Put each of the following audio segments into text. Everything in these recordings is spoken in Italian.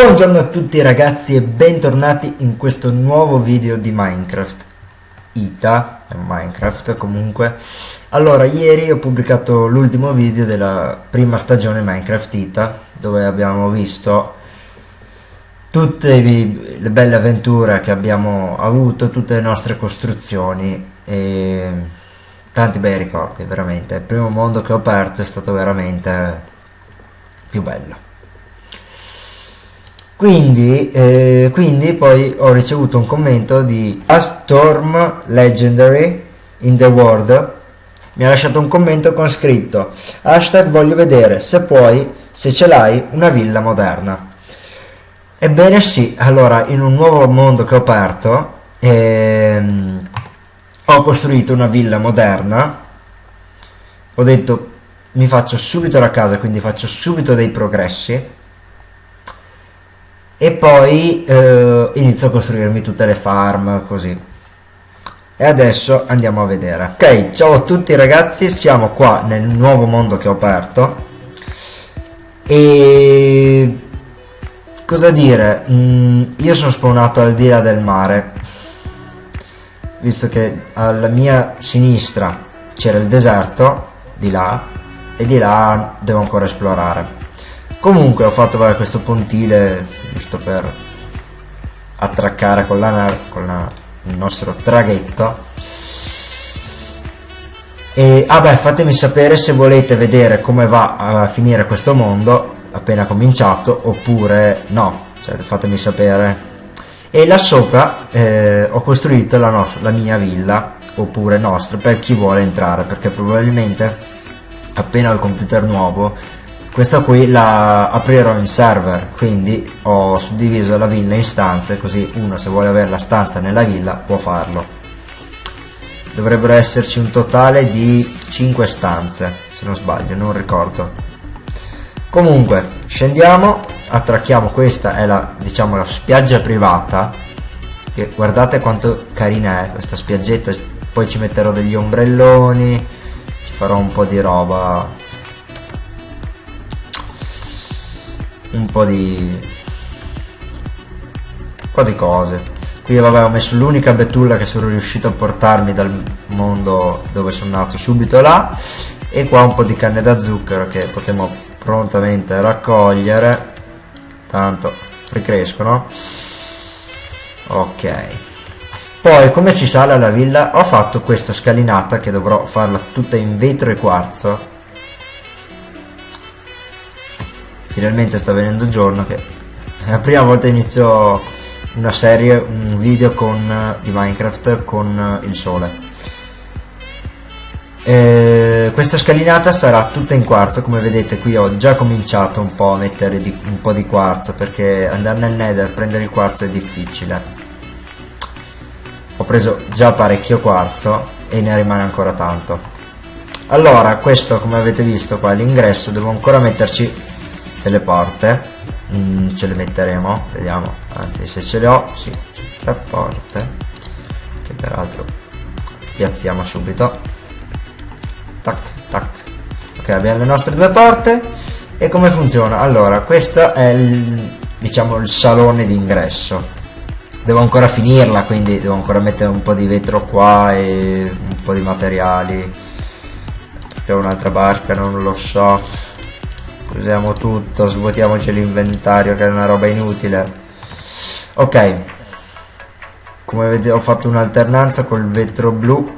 Buongiorno a tutti ragazzi e bentornati in questo nuovo video di Minecraft. Ita, Minecraft comunque. Allora, ieri ho pubblicato l'ultimo video della prima stagione Minecraft Ita Dove abbiamo visto tutte le belle avventure che abbiamo avuto, tutte le nostre costruzioni e tanti bei ricordi, veramente. Il primo mondo che ho aperto è stato veramente più bello quindi, eh, quindi poi ho ricevuto un commento di A Storm Legendary in the World. Mi ha lasciato un commento con scritto hashtag voglio vedere se puoi se ce l'hai una villa moderna. Ebbene sì allora in un nuovo mondo che ho aperto ehm, ho costruito una villa moderna. Ho detto mi faccio subito la casa quindi faccio subito dei progressi e poi eh, inizio a costruirmi tutte le farm così. E adesso andiamo a vedere. Ok ciao a tutti ragazzi. Siamo qua nel nuovo mondo che ho aperto. E cosa dire? Mm, io sono spawnato al di là del mare. Visto che alla mia sinistra c'era il deserto di là e di là devo ancora esplorare. Comunque ho fatto vabbè, questo pontile giusto per attraccare con, la, con la, il nostro traghetto. E ah fatemi sapere se volete vedere come va a finire questo mondo appena cominciato oppure no. Cioè, fatemi sapere. E là sopra eh, ho costruito la, la mia villa oppure nostra per chi vuole entrare perché probabilmente appena ho il computer nuovo questa qui la aprirò in server quindi ho suddiviso la villa in stanze così uno se vuole avere la stanza nella villa può farlo. Dovrebbero esserci un totale di 5 stanze se non sbaglio non ricordo. Comunque scendiamo attracchiamo questa è la diciamo la spiaggia privata che guardate quanto carina è questa spiaggetta poi ci metterò degli ombrelloni ci farò un po' di roba un po' di un po' di cose. Qui vabbè ho messo l'unica betulla che sono riuscito a portarmi dal mondo dove sono nato subito là e qua un po' di canne da zucchero che potremo prontamente raccogliere. Tanto ricrescono. Ok. Poi come si sale alla villa? Ho fatto questa scalinata che dovrò farla tutta in vetro e quarzo finalmente sta venendo giorno che è la prima volta inizio una serie, un video con, di Minecraft con il sole. E questa scalinata sarà tutta in quarzo come vedete qui ho già cominciato un po' a mettere di, un po' di quarzo perché andare nel nether prendere il quarzo è difficile. Ho preso già parecchio quarzo e ne rimane ancora tanto. Allora questo come avete visto qua l'ingresso devo ancora metterci delle porte. Mm, ce le metteremo vediamo. Anzi se ce le ho sì tre porte che peraltro piazziamo subito. Tac tac. Ok abbiamo le nostre due porte. E come funziona? Allora questo è il diciamo il salone d'ingresso. Devo ancora finirla quindi devo ancora mettere un po' di vetro qua e un po' di materiali. C'è un'altra barca non lo so usiamo tutto svuotiamoci l'inventario che è una roba inutile. Ok. Come vedete ho fatto un'alternanza col vetro blu.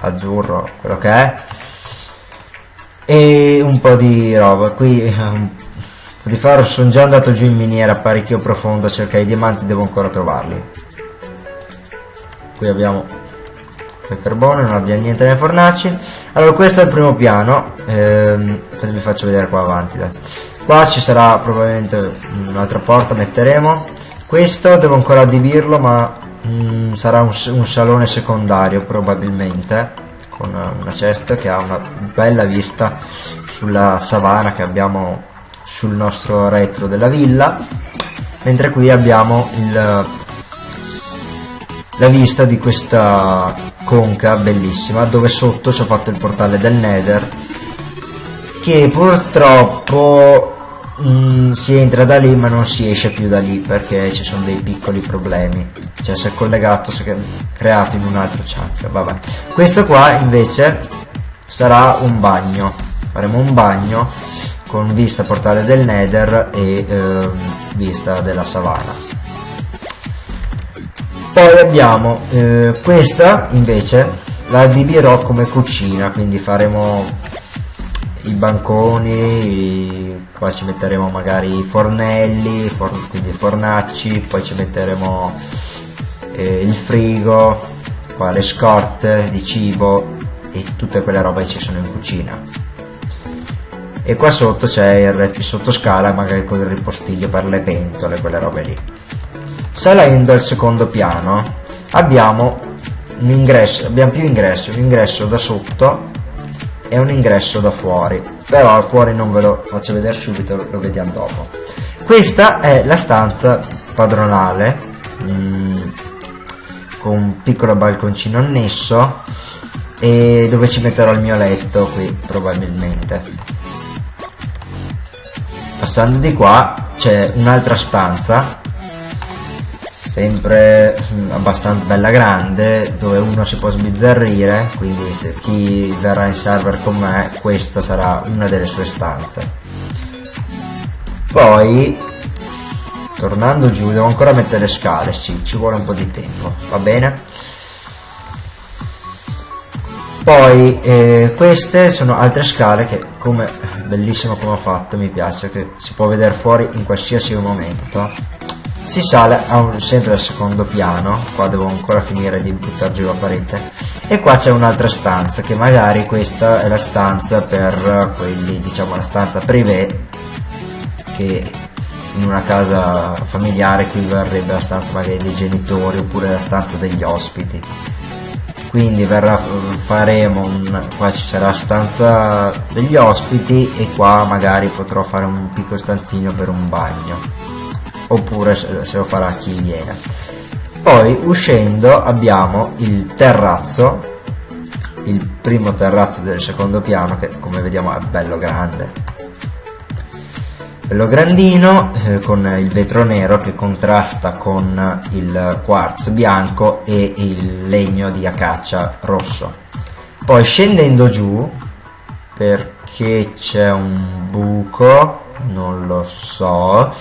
Azzurro quello che è. E un po' di roba. Qui un po' di faro. Sono già andato giù in miniera parecchio profondo a cercare i diamanti devo ancora trovarli. Qui abbiamo il carbone non abbiamo niente nelle fornaci allora questo è il primo piano. Ehm, vi faccio vedere qua avanti dai. qua ci sarà probabilmente un'altra porta metteremo. Questo devo ancora adibirlo ma mm, sarà un, un, salone secondario probabilmente con una cesta che ha una bella vista sulla savana che abbiamo sul nostro retro della villa. Mentre qui abbiamo il, la vista di questa conca bellissima dove sotto ci ho fatto il portale del nether che purtroppo mm, si entra da lì ma non si esce più da lì perché ci sono dei piccoli problemi. Cioè se è collegato si è creato in un altro chunk vabbè. Questo qua invece sarà un bagno. Faremo un bagno con vista portale del nether e eh, vista della savana poi abbiamo eh, questa invece la adibirò come cucina quindi faremo i banconi qua ci metteremo magari i fornelli for quindi fornacci poi ci metteremo eh, il frigo qua le scorte di cibo e tutte quelle robe che ci sono in cucina. E qua sotto c'è il sottoscala magari con il ripostiglio per le pentole quelle robe lì salendo al secondo piano abbiamo un ingresso abbiamo più ingressi un ingresso da sotto e un ingresso da fuori. Però fuori non ve lo faccio vedere subito lo vediamo dopo. Questa è la stanza padronale mm, con un piccolo balconcino annesso e dove ci metterò il mio letto qui probabilmente. Passando di qua c'è un'altra stanza sempre mm, abbastanza bella grande dove uno si può sbizzarrire quindi se chi verrà in server con me questa sarà una delle sue stanze. Poi tornando giù devo ancora mettere scale sì ci vuole un po' di tempo va bene? Poi eh, queste sono altre scale che come bellissimo come ho fatto mi piace che si può vedere fuori in qualsiasi momento si sale un, sempre al secondo piano qua devo ancora finire di buttare giù la parete e qua c'è un'altra stanza che magari questa è la stanza per quelli diciamo la stanza privé che in una casa familiare qui verrebbe la stanza magari dei genitori oppure la stanza degli ospiti. Quindi verrà, faremo un, qua ci sarà stanza degli ospiti e qua magari potrò fare un piccolo stanzino per un bagno oppure se lo farà chi viene. Poi uscendo abbiamo il terrazzo il primo terrazzo del secondo piano che come vediamo è bello grande. Bello grandino eh, con il vetro nero che contrasta con il quarzo bianco e il legno di acacia rosso. Poi scendendo giù perché c'è un buco non lo so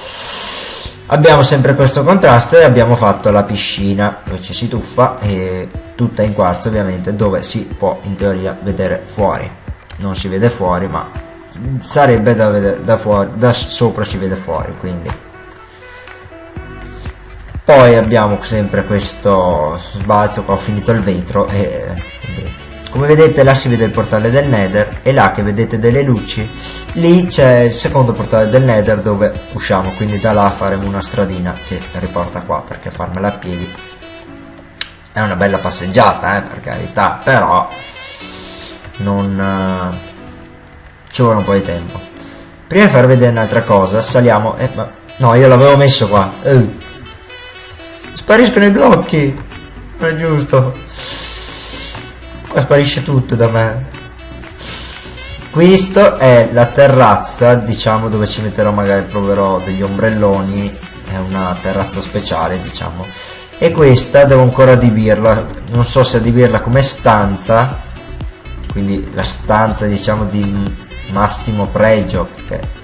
abbiamo sempre questo contrasto e abbiamo fatto la piscina dove ci si tuffa e tutta in quarzo ovviamente dove si può in teoria vedere fuori. Non si vede fuori ma sarebbe da vedere da fuori da sopra si vede fuori quindi. Poi abbiamo sempre questo sbalzo qua ho finito il vetro e come vedete là si vede il portale del nether e là che vedete delle luci. Lì c'è il secondo portale del nether dove usciamo quindi da là faremo una stradina che riporta qua perché farmela a piedi è una bella passeggiata eh, per carità però non eh, ci vuole un po' di tempo. Prima di far vedere un'altra cosa saliamo eh, ma, no io l'avevo messo qua. Eh. spariscono i blocchi. Non è giusto sparisce tutto da me. Questo è la terrazza, diciamo, dove ci metterò magari, proverò degli ombrelloni. È una terrazza speciale, diciamo. E questa devo ancora adibirla. Non so se adibirla come stanza. Quindi la stanza, diciamo, di massimo pregio. Che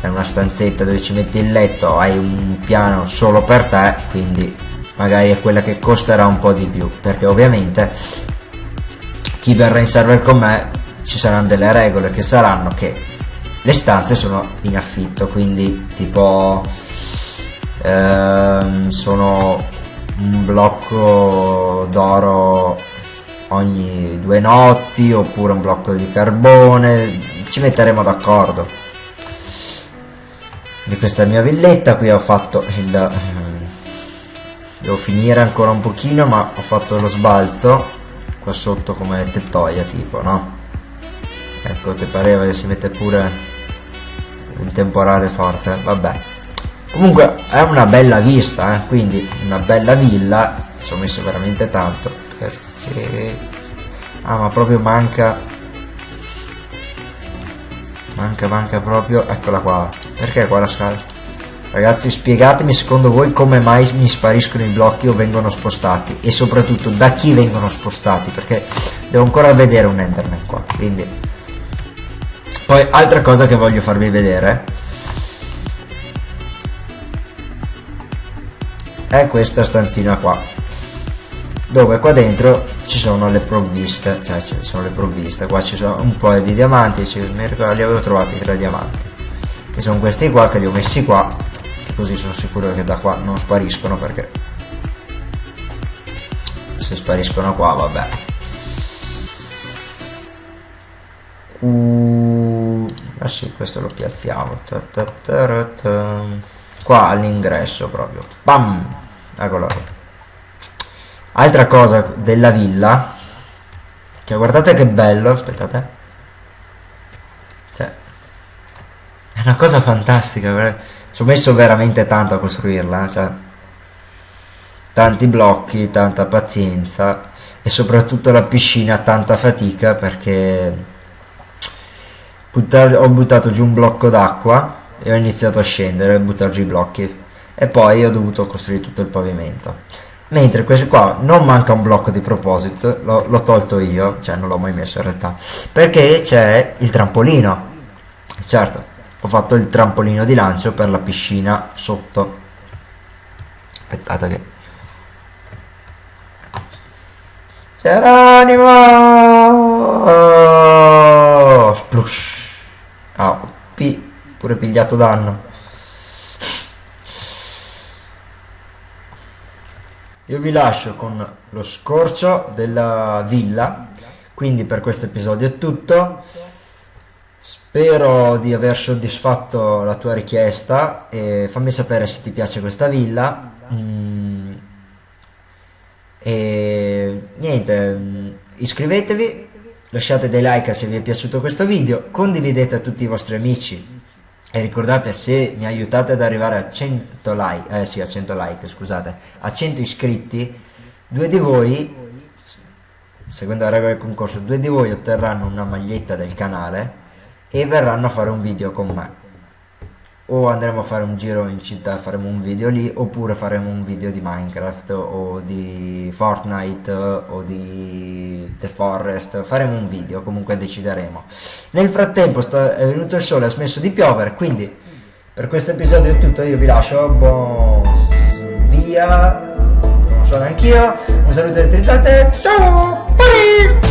è una stanzetta dove ci metti il letto, hai un piano solo per te, quindi magari è quella che costerà un po' di più, perché ovviamente chi verrà in server con me ci saranno delle regole che saranno che le stanze sono in affitto quindi tipo ehm, sono un blocco d'oro ogni due notti oppure un blocco di carbone ci metteremo d'accordo. Di questa mia villetta qui ho fatto il devo finire ancora un pochino ma ho fatto lo sbalzo qua sotto come tettoia tipo no ecco ti pareva che si mette pure il temporale forte vabbè comunque è una bella vista eh? quindi una bella villa ci ho messo veramente tanto perché ah ma proprio manca Manca, manca proprio. Eccola qua. Perché qua la scala? Ragazzi, spiegatemi secondo voi come mai mi spariscono i blocchi o vengono spostati. E soprattutto da chi vengono spostati. Perché devo ancora vedere un Enderman qua. Quindi. Poi, altra cosa che voglio farvi vedere. È questa stanzina qua. Dove qua dentro ci sono le provviste, cioè ci sono le provviste, qua ci sono un po' di diamanti, sì, mi ricordo li avevo trovati tre diamanti, che sono questi qua che li ho messi qua, così sono sicuro che da qua non spariscono perché se spariscono qua vabbè. Uh, ah sì, questo lo piazziamo. Ta ta ta qua all'ingresso proprio. Bam! Eccolo. Altra cosa della villa. Cioè, guardate che bello. Aspettate. Cioè, è una cosa fantastica. Ci ho messo veramente tanto a costruirla. Cioè, tanti blocchi, tanta pazienza. E soprattutto la piscina, tanta fatica perché ho buttato giù un blocco d'acqua e ho iniziato a scendere e buttare giù i blocchi e poi ho dovuto costruire tutto il pavimento mentre questo qua non manca un blocco di proposito l'ho tolto io cioè non l'ho mai messo in realtà perché c'è il trampolino certo ho fatto il trampolino di lancio per la piscina sotto. Aspettate che Geronimo splush. Ah, P pure pigliato danno. Io vi lascio con lo scorcio della villa. Quindi per questo episodio è tutto spero di aver soddisfatto la tua richiesta e fammi sapere se ti piace questa villa mm. e niente mm, iscrivetevi lasciate dei like se vi è piaciuto questo video condividete a tutti i vostri amici e ricordate se mi aiutate ad arrivare a 100 like, eh sì a 100 like scusate, a 100 iscritti, due di voi, seguendo la regola del concorso, due di voi otterranno una maglietta del canale e verranno a fare un video con me. O andremo a fare un giro in città faremo un video lì oppure faremo un video di Minecraft o di Fortnite o di The Forest. Faremo un video comunque decideremo. Nel frattempo sta, è venuto il sole ha smesso di piovere quindi per questo episodio è tutto. Io vi lascio buon via. Non so neanch'io. Un saluto e ciao